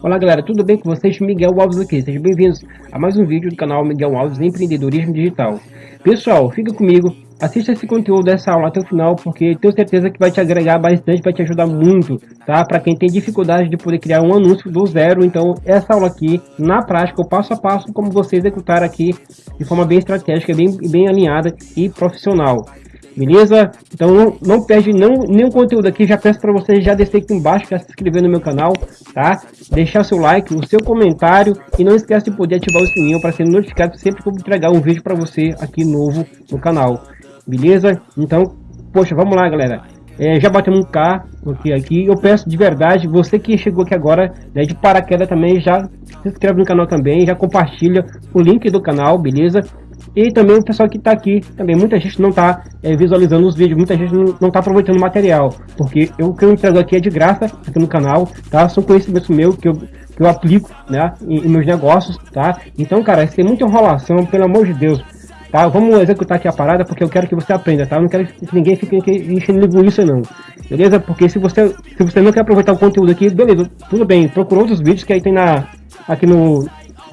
Olá galera, tudo bem com vocês? Miguel Alves aqui, sejam bem-vindos a mais um vídeo do canal Miguel Alves Empreendedorismo Digital. Pessoal, fica comigo, assista esse conteúdo dessa aula até o final, porque tenho certeza que vai te agregar bastante, vai te ajudar muito, tá? Para quem tem dificuldade de poder criar um anúncio do zero, então essa aula aqui, na prática, o passo a passo, como você executar aqui de forma bem estratégica, bem, bem alinhada e profissional. Beleza? Então não, não perde não, nenhum conteúdo aqui. Já peço para você já descer aqui embaixo, já se inscrever no meu canal, tá? Deixar seu like, o seu comentário e não esquece de poder ativar o sininho para ser notificado sempre que eu entregar um vídeo para você aqui novo no canal. Beleza? Então, poxa, vamos lá, galera. É, já batemos um K aqui, aqui. Eu peço de verdade, você que chegou aqui agora, né, de paraquedas também, já se inscreve no canal também, já compartilha o link do canal, beleza? E também o pessoal que está aqui, também muita gente não está é, visualizando os vídeos, muita gente não está aproveitando o material, porque eu, o que eu entrego aqui é de graça aqui no canal, tá? São conhecimentos meus que eu, que eu aplico, né, em, em meus negócios, tá? Então, cara, se tem muita enrolação, pelo amor de Deus, tá? Vamos executar aqui a parada porque eu quero que você aprenda, tá? Eu não quero que ninguém fique enchendo linguiça não, beleza? Porque se você, se você não quer aproveitar o conteúdo aqui, beleza, tudo bem, procura outros vídeos que aí tem na, aqui no,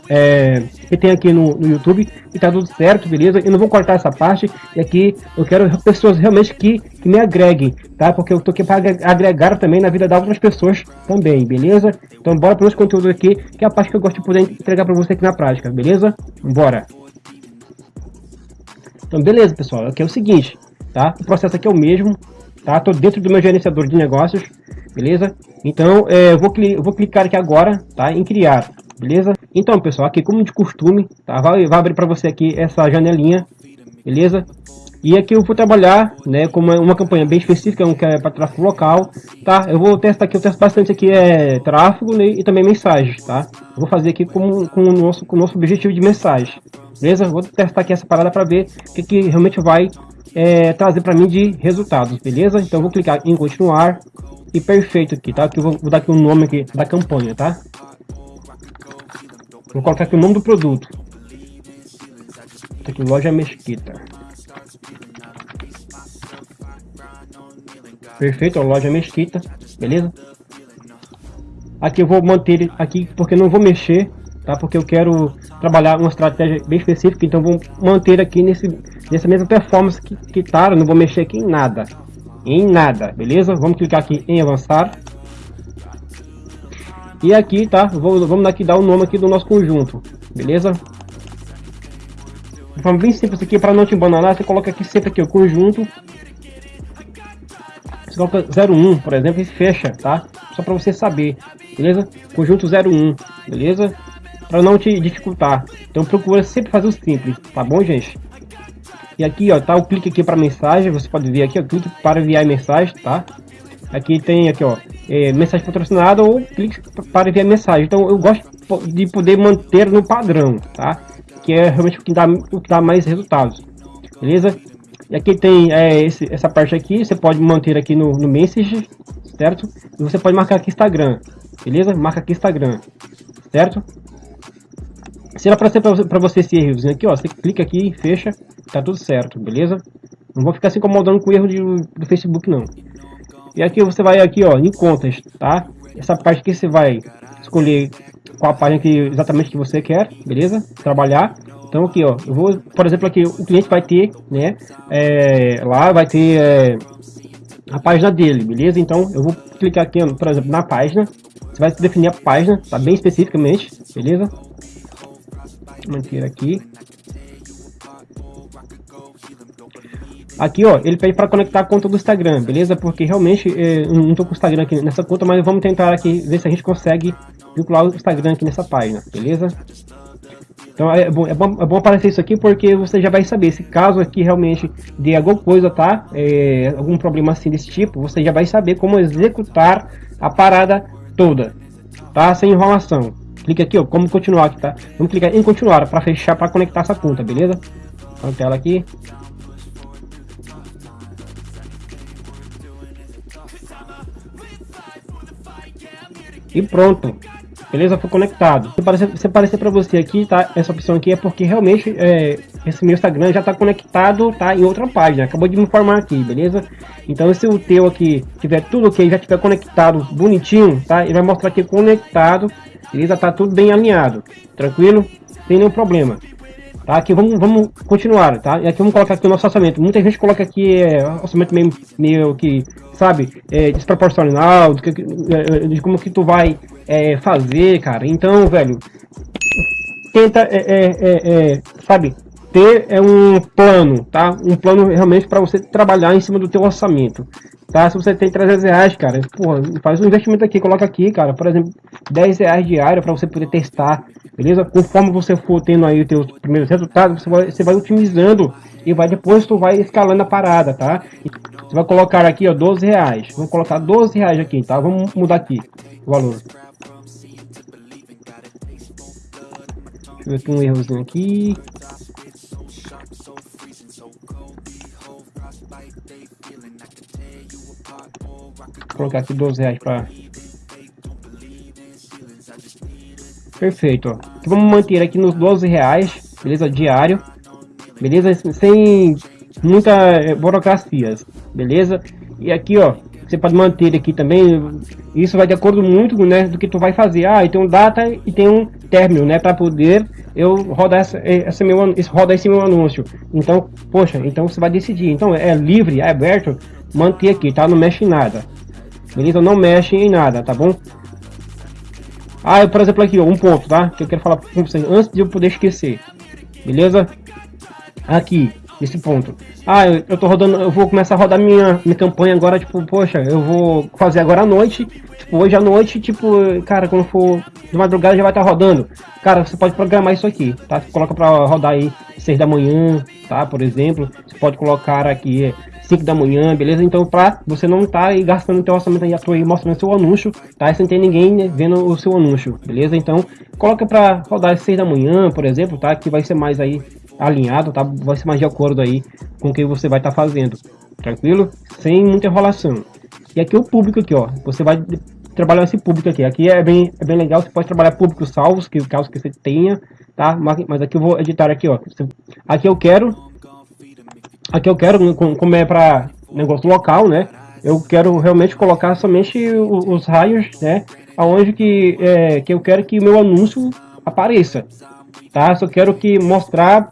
é, que tem aqui no, no, YouTube e tá tudo certo, beleza? Eu não vou cortar essa parte e aqui eu quero pessoas realmente que, que me agreguem, tá? Porque eu tô aqui para agregar também na vida das outras pessoas também, beleza? Então bora para os conteúdos aqui, que é a parte que eu gosto de poder entregar para você aqui na prática, beleza? Bora! Então beleza, pessoal, aqui é o seguinte, tá? O processo aqui é o mesmo, tá? Tô dentro do meu gerenciador de negócios, beleza? Então é, eu, vou, eu vou clicar aqui agora, tá? Em criar beleza? Então, pessoal, aqui como de costume, tá? Vai, vai abrir para você aqui essa janelinha, beleza? E aqui eu vou trabalhar, né, com uma, uma campanha bem específica, um que é para tráfego local, tá? Eu vou testar aqui, eu testo bastante aqui é tráfego né, e também mensagens, tá? Eu vou fazer aqui com, com, o nosso, com o nosso objetivo de mensagem, beleza? Vou testar aqui essa parada para ver o que, que realmente vai é, trazer para mim de resultados, beleza? Então vou clicar em continuar e perfeito aqui, tá? Aqui eu vou, vou dar aqui o um nome aqui da campanha, tá? Vou colocar aqui o nome do produto. Aqui, loja Mesquita. Perfeito, loja Mesquita, beleza? Aqui eu vou manter aqui porque não vou mexer, tá? Porque eu quero trabalhar uma estratégia bem específica, então vou manter aqui nesse nessa mesma performance que, que tá, não vou mexer aqui em nada. Em nada, beleza? Vamos clicar aqui em avançar. E aqui, tá? Vou, vamos aqui dar o nome aqui do nosso conjunto, beleza? De forma bem simples aqui, para não te embananar, você coloca aqui sempre aqui o conjunto. Você coloca 01, por exemplo, e fecha, tá? Só para você saber, beleza? Conjunto 01, beleza? Para não te dificultar. Então procura sempre fazer o simples, tá bom, gente? E aqui, ó, tá o clique aqui para mensagem, você pode ver aqui, ó, clique para enviar mensagem, tá? Aqui tem aqui, ó, é, mensagem patrocinada ou clique para enviar mensagem. Então eu gosto de poder manter no padrão, tá? Que é realmente o que dá, o que dá mais resultados, beleza? E aqui tem é, esse, essa parte aqui, você pode manter aqui no, no Message, certo? E você pode marcar aqui Instagram, beleza? Marca aqui Instagram, certo? Se ela aparecer para você esse erro aqui, ó, você clica aqui e fecha, tá tudo certo, beleza? Não vou ficar se incomodando com o erro de, do Facebook, não. E aqui você vai aqui, ó, em contas, tá? Essa parte aqui você vai escolher qual a página que exatamente que você quer, beleza? Trabalhar. Então aqui, ó, eu vou, por exemplo, aqui o cliente vai ter, né? É, lá vai ter é, a página dele, beleza? Então eu vou clicar aqui, por exemplo, na página. Você vai definir a página, tá bem especificamente, beleza? Manter aqui. Aqui, ó, ele pede para conectar a conta do Instagram, beleza? Porque realmente é, não tô com o Instagram aqui nessa conta, mas vamos tentar aqui ver se a gente consegue vincular o Instagram aqui nessa página, beleza? Então é bom, é bom, é bom aparecer isso aqui porque você já vai saber se caso aqui realmente dê alguma coisa, tá? É, algum problema assim desse tipo, você já vai saber como executar a parada toda, tá? Sem enrolação. Clique aqui, ó, como continuar aqui, tá? Vamos clicar em continuar para fechar, para conectar essa conta, beleza? Então, tela aqui, E pronto. beleza? Foi conectado. Se aparecer, se aparecer para você aqui, tá? Essa opção aqui é porque realmente é, esse meu Instagram já está conectado, tá? Em outra página. Acabou de me informar aqui, beleza? Então se o teu aqui tiver tudo ok, já tiver conectado bonitinho, tá? Ele vai mostrar aqui conectado, beleza? Tá tudo bem alinhado, tranquilo? Sem nenhum problema. Tá, aqui vamos, vamos continuar, tá? E aqui vamos colocar aqui o nosso orçamento. Muita gente coloca aqui é, orçamento meio, meio que, sabe, é, desproporcional, de, é, de, como que tu vai é, fazer, cara. Então, velho, tenta, é, é, é, é sabe, ter é um plano, tá? Um plano realmente para você trabalhar em cima do teu orçamento, tá? Se você tem 300 reais, cara, porra, faz um investimento aqui, coloca aqui, cara, por exemplo, 10 reais diário para você poder testar, beleza? Conforme você for tendo aí os teus primeiros resultados, você vai, você vai otimizando e vai depois tu vai escalando a parada, tá? Você vai colocar aqui, ó, 12 reais. Vamos colocar 12 reais aqui, tá? Vamos mudar aqui o valor. Deixa eu ver aqui um errozinho aqui. Colocar aqui 12 reais para Perfeito, ó. vamos manter aqui nos 12 reais, beleza? Diário, beleza? Sem muita eh, burocracias, beleza? E aqui, ó, você pode manter aqui também, isso vai de acordo muito, né, do que tu vai fazer. Ah, tem um data e tem um término, né, para poder eu rodar essa, eh, essa meu, rodar esse meu anúncio. Então, poxa, então você vai decidir. Então, é livre, é aberto, manter aqui, tá? Não mexe nada. Beleza? Não mexe em nada, tá bom? Ah, por exemplo aqui, ó, um ponto, tá? Que eu quero falar com vocês antes de eu poder esquecer. Beleza? Aqui, esse ponto. Ah, eu, eu tô rodando, eu vou começar a rodar minha, minha campanha agora, tipo, poxa, eu vou fazer agora à noite. Tipo, hoje à noite, tipo, cara, quando for de madrugada já vai estar tá rodando. Cara, você pode programar isso aqui, tá? Você coloca pra rodar aí 6 da manhã, tá? Por exemplo, você pode colocar aqui 5 da manhã, beleza? Então, pra você não tá aí gastando o teu orçamento aí à toa aí, mostrando seu anúncio, tá? sem ter ninguém né, vendo o seu anúncio, beleza? Então, coloca pra rodar às 6 da manhã, por exemplo, tá? Que vai ser mais aí alinhado, tá? Vai ser mais de acordo aí com o que você vai estar tá fazendo, tranquilo? Sem muita enrolação. E aqui o público aqui, ó, você vai trabalhar esse público aqui. Aqui é bem, é bem legal, você pode trabalhar públicos salvos, que caso que você tenha, tá? Mas, mas aqui eu vou editar aqui, ó. Aqui eu quero Aqui eu quero, como é para negócio local, né? Eu quero realmente colocar somente os, os raios, né? Aonde que, é, que eu quero que o meu anúncio apareça, tá? Só quero que mostrar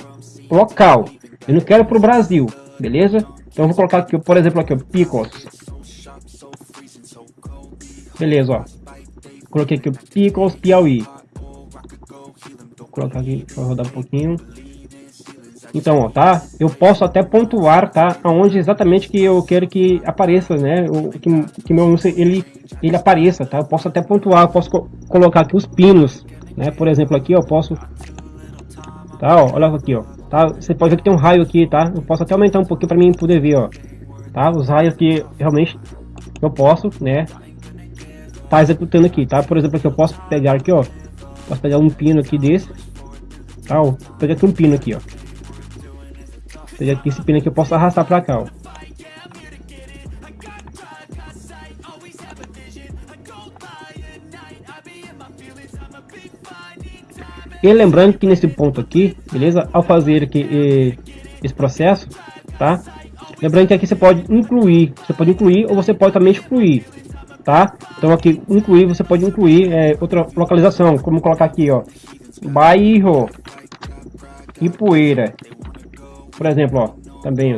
local. Eu não quero para o Brasil, beleza? Então vou colocar aqui, por exemplo, aqui, ó, Picos. Beleza, ó. Coloquei aqui o Picos Piauí. Vou colocar aqui, vou rodar um pouquinho. Então, ó, tá? Eu posso até pontuar, tá? Aonde exatamente que eu quero que apareça, né? O, que, que meu anúncio ele, ele apareça, tá? Eu posso até pontuar, eu posso co colocar aqui os pinos, né? Por exemplo, aqui eu posso... Tá, ó, olha aqui, ó. Tá? Você pode ver que tem um raio aqui, tá? Eu posso até aumentar um pouquinho para mim poder ver, ó. Tá? Os raios que realmente eu posso, né? Tá executando aqui, tá? Por exemplo, aqui eu posso pegar aqui, ó. Posso pegar um pino aqui desse. Tá? Ó, pegar aqui um pino aqui, ó seja, pino aqui eu posso arrastar para cá, ó. E lembrando que nesse ponto aqui, beleza? Ao fazer aqui esse processo, tá? Lembrando que aqui você pode incluir, você pode incluir ou você pode também excluir, tá? Então aqui incluir, você pode incluir é, outra localização, como colocar aqui, ó, bairro e poeira, por exemplo, ó, também.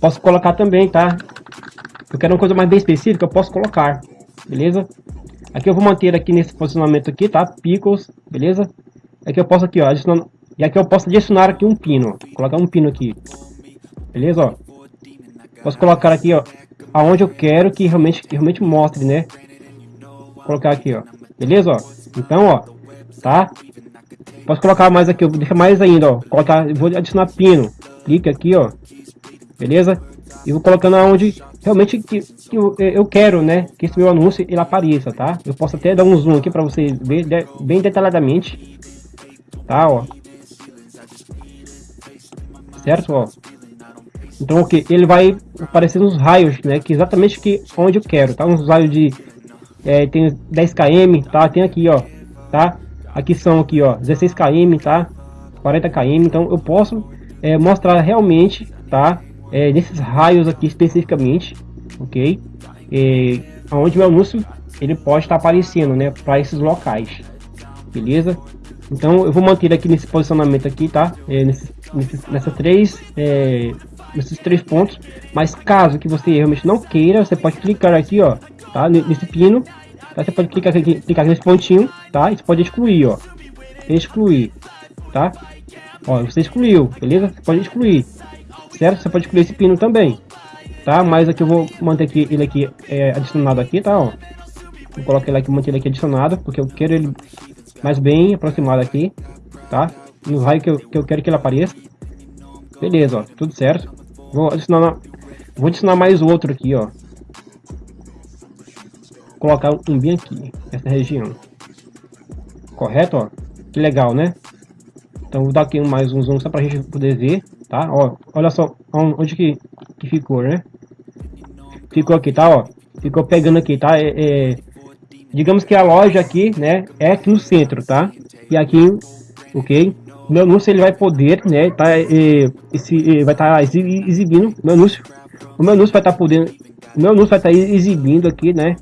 Posso colocar também, tá? Eu quero uma coisa mais bem específica, eu posso colocar, beleza? Aqui eu vou manter aqui nesse posicionamento aqui, tá? Picos, beleza? Aqui eu posso aqui, ó, adicionar... E aqui eu posso adicionar aqui um pino. Colocar um pino aqui. Beleza, ó? Posso colocar aqui, ó, aonde eu quero que realmente, que realmente mostre, né? Vou colocar aqui, ó. Beleza, ó? Então, ó, tá? Posso colocar mais aqui, deixa mais ainda, ó. Colocar, vou adicionar pino. Clique aqui, ó. Beleza? E vou colocando aonde realmente que, que eu, eu, quero, né? Que esse meu anúncio ele apareça, tá? Eu posso até dar um zoom aqui para vocês ver de, bem detalhadamente. Tá, ó. Certo, ó. Então, ok, ele vai aparecer nos raios, né? Que exatamente que onde eu quero, tá? Uns raios de é, tem 10 km, tá? Tem aqui, ó, tá? Aqui são aqui, ó, 16 km, tá? 40 km. Então, eu posso é, mostrar realmente, tá? É, nesses raios aqui especificamente, ok? É, onde o anúncio ele pode estar aparecendo, né? Para esses locais, beleza? Então, eu vou manter aqui nesse posicionamento aqui, tá? É, nesse, nesse, nessas três é, nesses três pontos. Mas caso que você realmente não queira, você pode clicar aqui, ó, tá? Nesse pino, tá? Você pode clicar clicar nesse pontinho, tá? E você pode excluir, ó, excluir, tá? Ó, você excluiu, beleza? Você pode excluir, certo? Você pode excluir esse pino também, tá? Mas aqui eu vou manter aqui, ele aqui é, adicionado aqui, tá? Ó, vou colocar ele aqui, manter ele aqui adicionado, porque eu quero ele mais bem aproximado aqui, tá? No raio que eu, que eu quero que ele apareça. Beleza, ó, tudo certo. Vou adicionar, vou adicionar mais outro aqui, ó. Colocar um bem aqui, nessa região. Correto, ó? Que legal, né? Então vou dar aqui mais um zoom só pra gente poder ver, tá? Ó, olha só onde que, que ficou, né? Ficou aqui, tá? Ó, ficou pegando aqui, tá? É, é, digamos que a loja aqui, né? É aqui no centro, tá? E aqui, ok? meu anúncio ele vai poder, né, tá, é, esse, vai estar tá exibindo, meu anúncio, o meu anúncio vai estar tá podendo, meu anúncio vai estar tá exibindo aqui, né,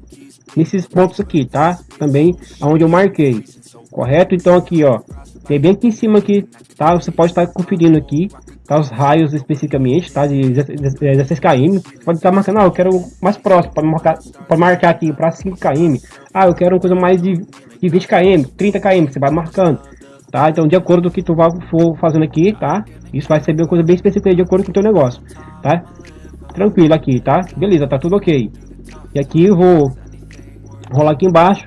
nesses pontos aqui, tá, também aonde eu marquei, correto? Então aqui, ó, tem bem aqui em cima aqui, tá, você pode estar conferindo aqui, tá, os raios especificamente, tá, de 16 km, pode estar marcando, ah, eu quero mais próximo, para marcar, para marcar aqui para 5 km, ah, eu quero uma coisa mais de, de 20 km, 30 km, você vai marcando, tá? Então, de acordo com o que tu for fazendo aqui, tá? Isso vai ser uma coisa bem específica de acordo com o teu negócio, tá? Tranquilo aqui, tá? Beleza, tá tudo ok. E aqui eu vou rolar aqui embaixo,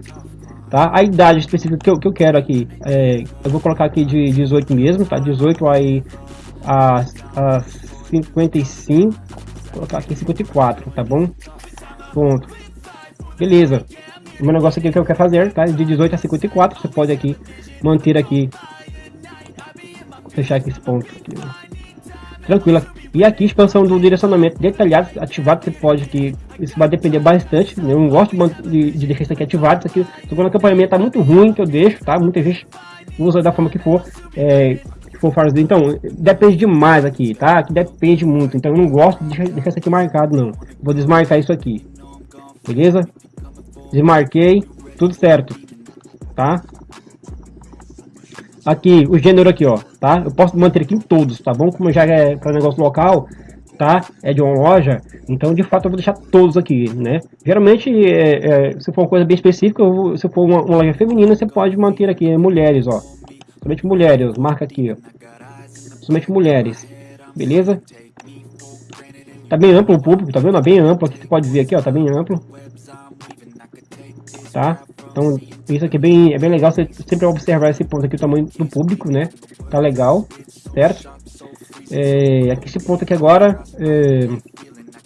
tá? A idade específica que eu, que eu quero aqui, é, eu vou colocar aqui de 18 mesmo, tá? 18 aí a, a 55, vou colocar aqui 54, tá bom? Ponto. Beleza. O meu negócio aqui que eu quero fazer, tá? De 18 a 54, você pode aqui manter aqui, fechar aqui esse ponto aqui, tranquila. E aqui expansão do direcionamento detalhado, ativado, você pode que isso vai depender bastante. Né? Eu não gosto de, de deixar isso aqui ativado, isso aqui, quando o acompanhamento tá muito ruim, que eu deixo, tá? Muita gente usa da forma que for, é, que for fazer. Então, depende demais aqui, tá? Aqui depende muito, então eu não gosto de deixar isso aqui marcado, não. Vou desmarcar isso aqui, beleza? Desmarquei, tudo certo, tá? Aqui, o gênero aqui, ó, tá? Eu posso manter aqui em todos, tá bom? Como já é para negócio local, tá? É de uma loja, então de fato eu vou deixar todos aqui, né? Geralmente, é, é, se for uma coisa bem específica, vou, se for uma, uma, loja feminina, você pode manter aqui, é, mulheres, ó. Somente mulheres, marca aqui, ó. Somente mulheres, beleza? Tá bem amplo o público, tá vendo? Tá bem amplo aqui, você pode ver aqui, ó, tá bem amplo. Tá? Então, isso aqui é bem, é bem legal, você sempre observar esse ponto aqui, o tamanho do público, né? Tá legal, certo? É, aqui esse ponto aqui agora, é,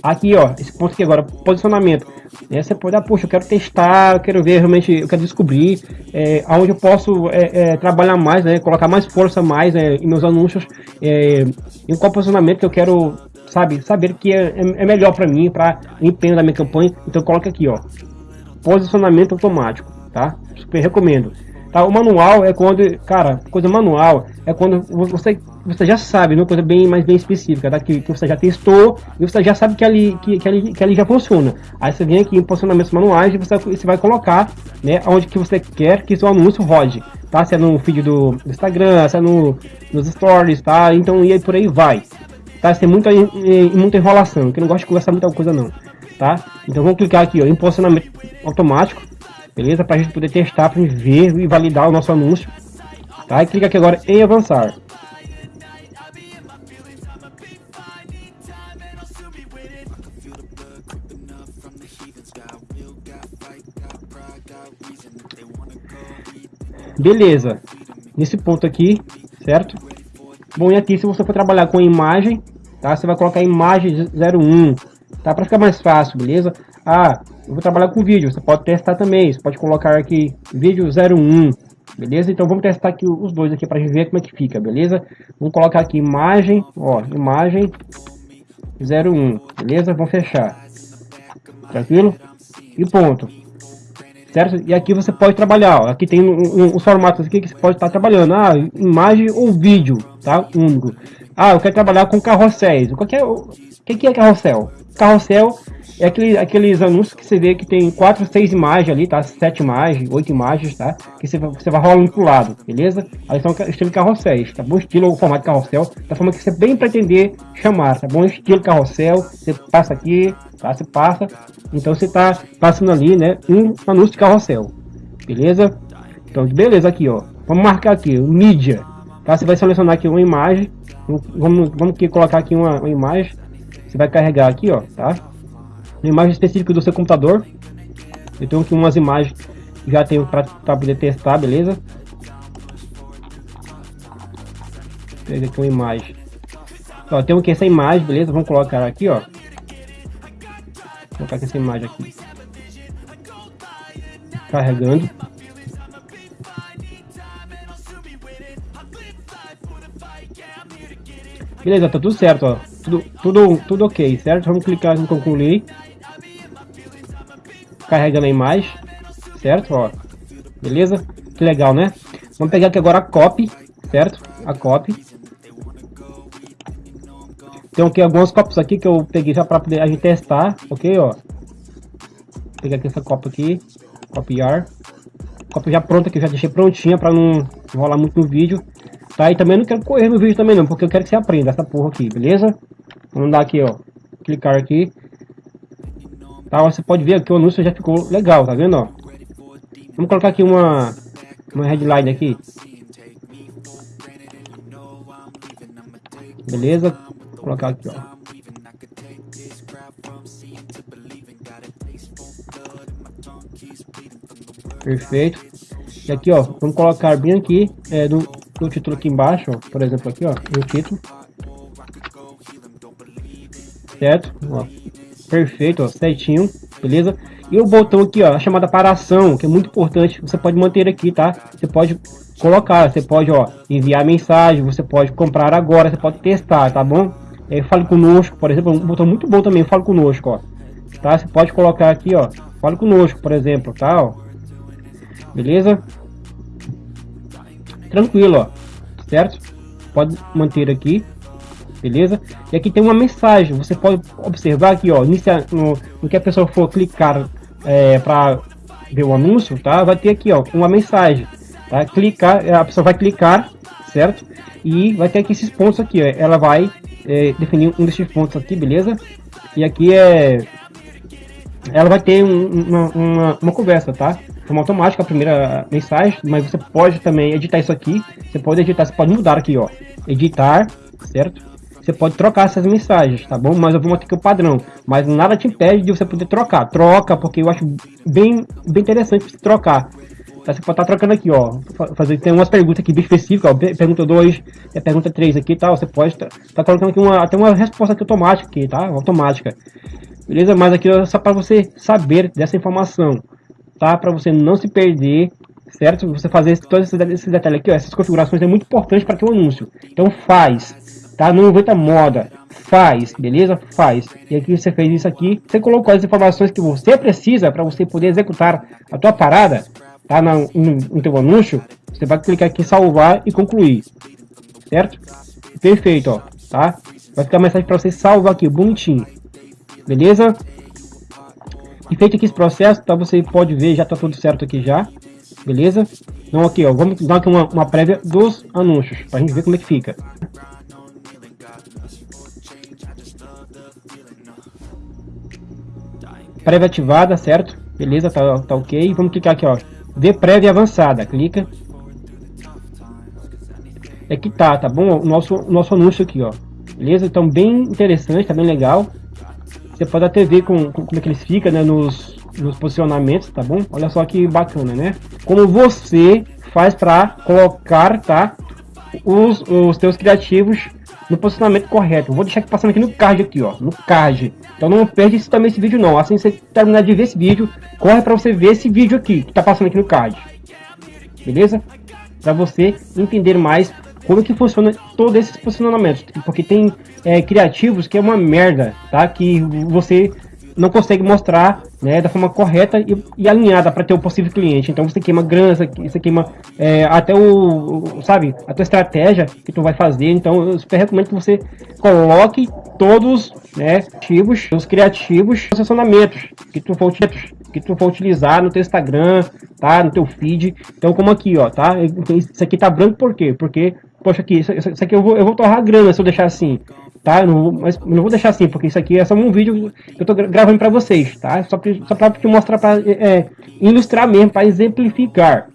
aqui ó, esse ponto aqui agora, posicionamento. É, você pode, ah, poxa, eu quero testar, eu quero ver realmente, eu quero descobrir é, aonde eu posso é, é, trabalhar mais, né? Colocar mais força mais né, em meus anúncios, é, em qual posicionamento que eu quero, sabe, saber que é, é melhor para mim, para empenho da minha campanha. Então coloca aqui, ó, posicionamento automático tá? Super recomendo. Tá, o manual é quando, cara, coisa manual é quando você, você já sabe, uma coisa bem mais bem específica, tá? Que, que você já testou e você já sabe que ali, que, que, ali, que ali já funciona. Aí você vem aqui em posicionamentos manuais e você, você vai colocar, né, onde que você quer que seu anúncio rode, tá? Se é no feed do, Instagram, se é no, nos stories, tá? Então, e aí por aí vai. Tá? Tem muita, muita enrolação, que não gosto de conversar muita coisa não, tá? Então vamos clicar aqui, ó, em posicionamento automático, beleza? Para a gente poder testar, ver e validar o nosso anúncio. Tá? E clica aqui agora em avançar. Beleza, nesse ponto aqui, certo? Bom, e aqui se você for trabalhar com imagem, tá? Você vai colocar imagem 01, tá? Para ficar mais fácil, beleza? Ah, eu vou trabalhar com vídeo, você pode testar também, você pode colocar aqui vídeo 01, beleza? Então vamos testar aqui os dois aqui para ver como é que fica, beleza? Vamos colocar aqui imagem, ó, imagem 01, beleza? Vamos fechar. Tranquilo? E ponto. Certo? E aqui você pode trabalhar, ó. aqui tem um, um, os formatos aqui que você pode estar trabalhando, ah, imagem ou vídeo, tá? Único. Ah, eu quero trabalhar com carrosséis. O que, é, o que, que é carrossel? Carrossel é aquele, aqueles anúncios que você vê que tem quatro, seis imagens ali, tá? Sete imagens, oito imagens, tá? Que você, você vai rolando pro lado, beleza? Aí são estilo carrossel, tá bom? Estilo ou formato carrossel, da forma que você bem pretender chamar, tá bom? Estilo carrossel, você passa aqui, tá? Você passa, então você tá passando ali, né? Um anúncio de carrossel, beleza? Então, beleza, aqui, ó. Vamos marcar aqui, o mídia, tá? Você vai selecionar aqui uma imagem, vamos, vamos aqui colocar aqui uma, uma imagem, você vai carregar aqui, ó, tá? Uma imagem específica do seu computador. Eu tenho aqui umas imagens que já tenho para poder testar, beleza? Pega aqui uma imagem. Ó, tenho aqui essa imagem, beleza? Vamos colocar aqui, ó. Vou colocar aqui essa imagem aqui. Carregando. Beleza, tá tudo certo, ó. Tudo, tudo, tudo ok, certo? Vamos clicar em concluir carregando a imagem, certo? Ó, beleza? Que legal, né? Vamos pegar aqui agora a copy, certo? A copy. Tem aqui algumas copies aqui que eu peguei já para poder a gente testar, ok? Ó, pegar aqui essa copy aqui, copiar. Copy já pronta que já deixei prontinha para não rolar muito no vídeo. Tá? E também não quero correr no vídeo também não, porque eu quero que você aprenda essa porra aqui, beleza? Vamos dar aqui, ó. Clicar aqui. Tá, você pode ver que o anúncio já ficou legal, tá vendo, ó? Vamos colocar aqui uma, uma headline aqui. Beleza? Vou colocar aqui, ó. Perfeito. E aqui, ó, vamos colocar bem aqui, é, no, no título aqui embaixo, ó, por exemplo, aqui, ó, no título. Certo? Ó, Perfeito, ó, certinho, beleza? E o botão aqui, ó, a chamada para ação, que é muito importante, você pode manter aqui, tá? Você pode colocar, você pode, ó, enviar mensagem, você pode comprar agora, você pode testar, tá bom? É, fale conosco, por exemplo, um botão muito bom também, fale conosco, ó. Tá? Você pode colocar aqui, ó, fale conosco, por exemplo, tá? Ó. Beleza? Tranquilo, ó, certo? Pode manter aqui, beleza? E aqui tem uma mensagem, você pode observar aqui, ó, inicia, no, no que a pessoa for clicar é, para ver o anúncio, tá? Vai ter aqui, ó, uma mensagem, tá? Clicar, a pessoa vai clicar, certo? E vai ter aqui esses pontos aqui, ó, ela vai é, definir um desses pontos aqui, beleza? E aqui é, ela vai ter um, uma, uma, uma conversa, tá? Forma automática a primeira mensagem, mas você pode também editar isso aqui. Você pode editar, você pode mudar aqui, ó. Editar, certo? você pode trocar essas mensagens, tá bom? Mas eu vou manter aqui o padrão. Mas nada te impede de você poder trocar. Troca, porque eu acho bem, bem interessante você trocar. Tá, você pode estar tá trocando aqui, ó. Fazer, tem umas perguntas aqui bem específicas, ó. Pergunta 2, é pergunta 3 aqui, tá? Você pode estar tá, tá colocando aqui uma, até uma resposta aqui automática aqui, tá? Automática. Beleza? Mas aqui é só para você saber dessa informação, tá? Para você não se perder certo? Você fazer todos esses detalhes aqui, ó, essas configurações é muito importante para o anúncio. Então faz, tá? Não inventa moda, faz, beleza? Faz. E aqui você fez isso aqui, você colocou as informações que você precisa para você poder executar a tua parada, tá? No, no, no teu anúncio, você vai clicar aqui em salvar e concluir, certo? Perfeito, ó, tá? Vai ficar a mensagem para você salvar aqui, bonitinho, beleza? E feito aqui esse processo, tá? Você pode ver, já tá tudo certo aqui já, beleza? Então aqui, ó, vamos dar aqui uma, uma prévia dos anúncios, para a gente ver como é que fica. prévia ativada, certo? Beleza, tá, tá ok. Vamos clicar aqui, ó. Ver prévia avançada. Clica. É que tá, tá bom? O nosso, o nosso anúncio aqui, ó. Beleza? Então, bem interessante, tá bem legal. Você pode até ver com, com como é que eles ficam, né? Nos, nos posicionamentos, tá bom? Olha só que bacana, né? Como você faz para colocar, tá? Os, os teus criativos no posicionamento correto. vou deixar aqui passando aqui no card aqui, ó, no card. Então não perde isso também esse vídeo não. Assim você terminar de ver esse vídeo, corre para você ver esse vídeo aqui que tá passando aqui no card. Beleza? Para você entender mais como que funciona todos esses posicionamentos, porque tem é, criativos que é uma merda, tá? Que você não consegue mostrar né, da forma correta e, e alinhada para ter o possível cliente. Então você queima grana, você queima é, até o, sabe, a tua estratégia que tu vai fazer. Então eu super recomendo que você coloque todos né, ativos, os criativos, posicionamentos que tu for que tu for utilizar no teu Instagram, tá? No teu feed. Então, como aqui, ó, tá? Isso aqui tá branco por quê? Porque, poxa, aqui, isso, isso aqui eu vou, eu vou torrar grana se eu deixar assim, tá? Eu não, mas não vou deixar assim, porque isso aqui é só um vídeo que eu tô gravando para vocês, tá? Só, pra, só pra te mostrar, para é, ilustrar mesmo, para exemplificar,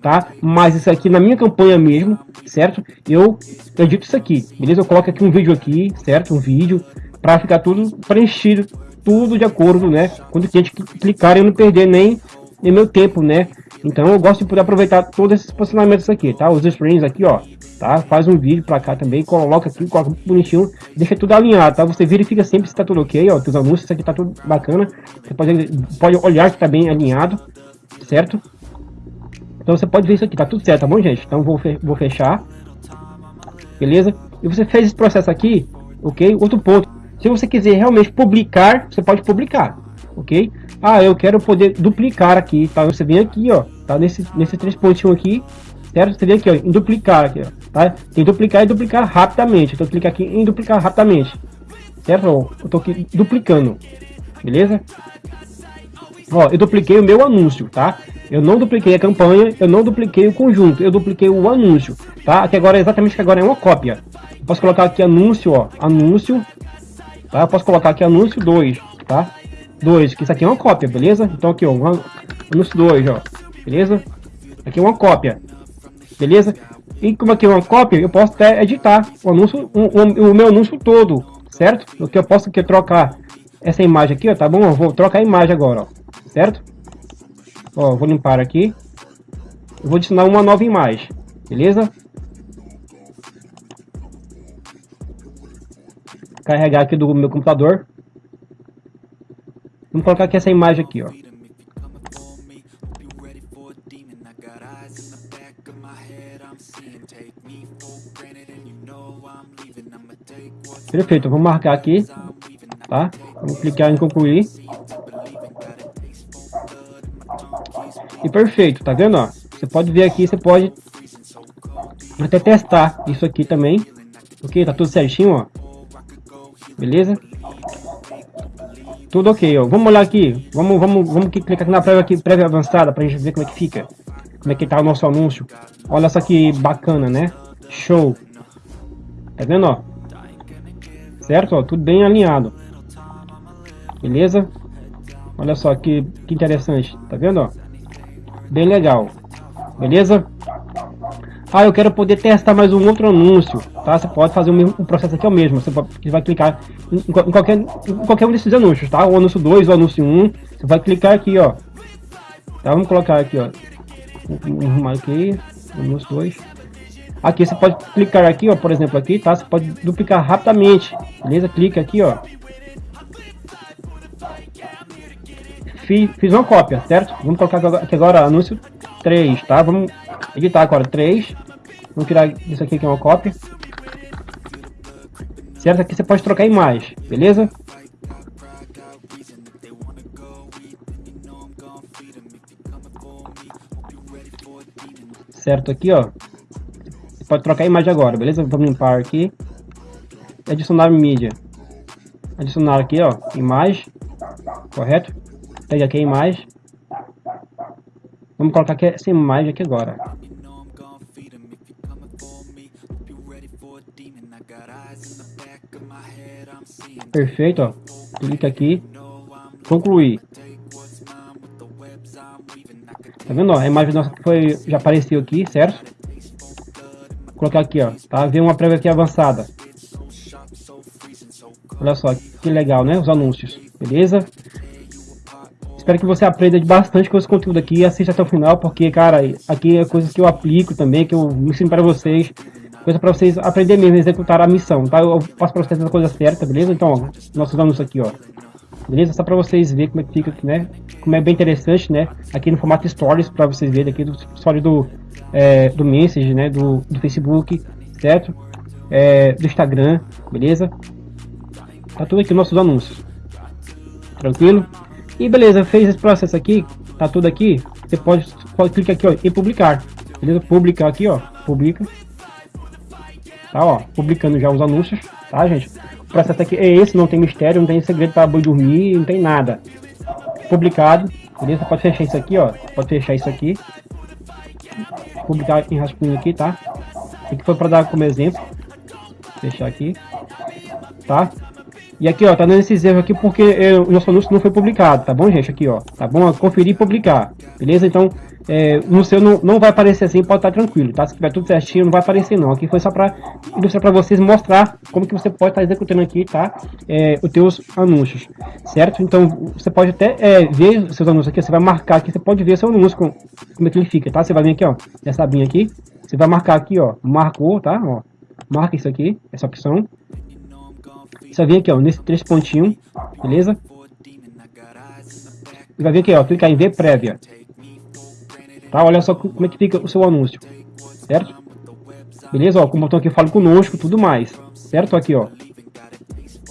tá? Mas isso aqui na minha campanha mesmo, certo? Eu edito isso aqui, beleza? Eu coloco aqui um vídeo aqui, certo? Um vídeo para ficar tudo preenchido tudo de acordo, né? Quando o cliente clicar, eu não perder nem, nem meu tempo, né? Então eu gosto de poder aproveitar todos esses posicionamentos aqui, tá? Os screens aqui, ó, tá? Faz um vídeo para cá também, coloca aqui, coloca bonitinho, deixa tudo alinhado, tá? Você verifica sempre se tá tudo ok, ó, os anúncios, aqui tá tudo bacana. Você pode, pode olhar que tá bem alinhado, certo? Então você pode ver isso aqui, tá tudo certo, tá bom, gente? Então vou, vou fechar, beleza? E você fez esse processo aqui, ok? Outro ponto, se você quiser realmente publicar, você pode publicar, ok? Ah, eu quero poder duplicar aqui, tá? Você vem aqui, ó, tá? Nesse, nesse três pontinhos aqui, certo? Você vem aqui, ó, em duplicar aqui, ó, tá? Tem duplicar e duplicar rapidamente. Então clicar aqui em duplicar rapidamente, certo? Eu tô aqui duplicando, beleza? Ó, eu dupliquei o meu anúncio, tá? Eu não dupliquei a campanha, eu não dupliquei o conjunto, eu dupliquei o anúncio, tá? Aqui agora, exatamente que agora é uma cópia. Posso colocar aqui anúncio, ó, anúncio, Tá? Eu posso colocar aqui anúncio 2, tá? 2, que isso aqui é uma cópia, beleza? Então aqui, ó, anúncio 2, ó, beleza? Aqui é uma cópia, beleza? E como aqui é uma cópia, eu posso até editar o anúncio, o, o, o meu anúncio todo, certo? O que eu posso aqui trocar essa imagem aqui, ó, tá bom? Eu vou trocar a imagem agora, ó, certo? Ó, vou limpar aqui. Eu vou adicionar uma nova imagem, beleza? carregar aqui do meu computador. Vamos colocar aqui essa imagem aqui, ó. Perfeito, vou marcar aqui, tá? Vamos clicar em concluir. E perfeito, tá vendo, ó? Você pode ver aqui, você pode até testar isso aqui também. Ok, tá tudo certinho, ó. Beleza? Tudo ok, ó. Vamos olhar aqui. Vamos, vamos, vamos clicar aqui na prévia, aqui, prévia avançada pra gente ver como é que fica. Como é que tá o nosso anúncio. Olha só que bacana, né? Show. Tá vendo, ó? Certo, ó. Tudo bem alinhado. Beleza? Olha só que, que interessante. Tá vendo, ó? Bem legal. Beleza? Ah, eu quero poder testar mais um outro anúncio, tá? Você pode fazer o mesmo o processo aqui é o mesmo. Você, pode, vai clicar em, em, qualquer, em qualquer um desses anúncios, tá? O anúncio 2, o anúncio 1. Um, você vai clicar aqui, ó. Tá? Vamos colocar aqui, ó. Arrumar aqui. Anúncio 2. Aqui você pode clicar aqui, ó, por exemplo, aqui, tá? Você pode duplicar rapidamente, beleza? Clica aqui, ó. Fiz, fiz uma cópia, certo? Vamos colocar aqui agora anúncio 3, tá? Vamos editar agora 3. Vamos tirar isso aqui que é uma cópia. Certo? Aqui você pode trocar em mais, beleza? Certo aqui, ó. Você pode trocar a imagem agora, beleza? Vamos limpar aqui. Adicionar mídia. Adicionar aqui, ó, imagem. Correto? Pega aqui a imagem. Vamos colocar aqui essa imagem aqui agora. Perfeito, ó. Clica aqui. Concluir. Tá vendo, ó? A imagem nossa foi, já apareceu aqui, certo? Vou colocar aqui, ó. Tá? Vem uma prévia aqui avançada. Olha só, que legal, né? Os anúncios. Beleza? Espero que você aprenda bastante com esse conteúdo aqui assista até o final, porque, cara, aqui é coisas que eu aplico também, que eu ensino para vocês. Coisa para vocês aprenderem mesmo, executar a missão, tá? Eu faço para vocês a coisa certa, beleza? Então, ó, nossos anúncios aqui, ó. Beleza? Só para vocês verem como é que fica, né? Como é bem interessante, né? Aqui no formato Stories, para vocês verem aqui do story do, é, do Message, né? Do, do Facebook, certo? É, do Instagram, beleza? Tá tudo aqui nossos anúncios. Tranquilo? E beleza, fez esse processo aqui, tá tudo aqui. Você pode, pode clicar aqui ó, e publicar. Beleza? Publicar aqui, ó. Publica. Tá, ó. Publicando já os anúncios, tá, gente? O processo aqui é esse, não tem mistério, não tem segredo para boi dormir, não tem nada. Publicado, beleza? Pode fechar isso aqui, ó. Pode fechar isso aqui. Publicar em rascunho aqui, tá? Aqui foi para dar como exemplo. Fechar aqui. Tá? E aqui, ó, tá dando esses erros aqui porque é, o nosso anúncio não foi publicado, tá bom, gente? Aqui, ó, tá bom? Conferir e publicar, beleza? Então, é, no seu não, não vai aparecer assim, pode estar tranquilo, tá? Se tiver tudo certinho, não vai aparecer não. Aqui foi só para ilustrar para vocês, mostrar como que você pode estar executando aqui, tá? É, os teus anúncios, certo? Então, você pode até é, ver seus anúncios aqui, você vai marcar aqui, você pode ver seu anúncio, como, é que ele fica, tá? Você vai vir aqui, ó, essa abinha aqui, você vai marcar aqui, ó, marcou, tá? Ó, marca isso aqui, essa opção, você vai vir aqui, ó, nesse três pontinhos, beleza? E vai vir aqui, ó, clicar em ver prévia. Tá? Olha só como é que fica o seu anúncio, certo? Beleza? Ó, com o botão aqui fala conosco, tudo mais, certo? Aqui, ó.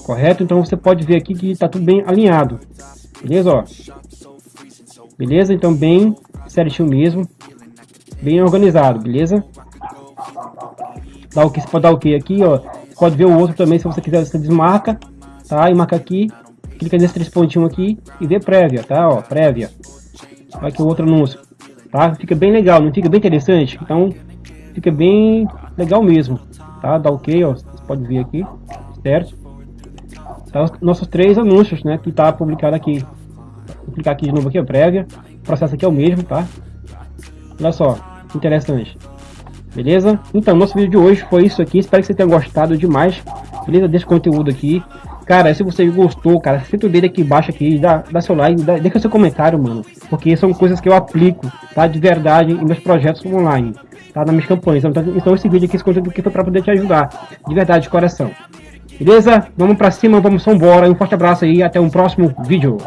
Correto? Então você pode ver aqui que tá tudo bem alinhado. Beleza, ó? Beleza? Então bem certinho mesmo. Bem organizado, beleza? Dá o que você pode dar o que aqui, ó pode ver o outro também, se você quiser, você desmarca, tá? E marca aqui, clica nesse três pontinhos aqui e vê prévia, tá? Ó, prévia. Vai que o outro anúncio, tá? Fica bem legal, não fica bem interessante? Então, fica bem legal mesmo, tá? Dá ok, ó, você pode ver aqui, certo? Tá, nossos três anúncios, né, que tá publicado aqui. Vou clicar aqui de novo aqui, ó, prévia. O processo aqui é o mesmo, tá? Olha só, interessante. Beleza? Então, nosso vídeo de hoje foi isso aqui. Espero que você tenha gostado demais, beleza? Desse conteúdo aqui. Cara, se você gostou, cara, senta o dedo aqui embaixo aqui, dá, dá seu like, dá, deixa seu comentário, mano. Porque são coisas que eu aplico, tá? De verdade, em meus projetos online, tá? Nas minhas campanhas. Então, então esse vídeo aqui, esse conteúdo aqui foi pra poder te ajudar. De verdade, de coração. Beleza? Vamos pra cima, vamos embora. Um forte abraço aí, até um próximo vídeo.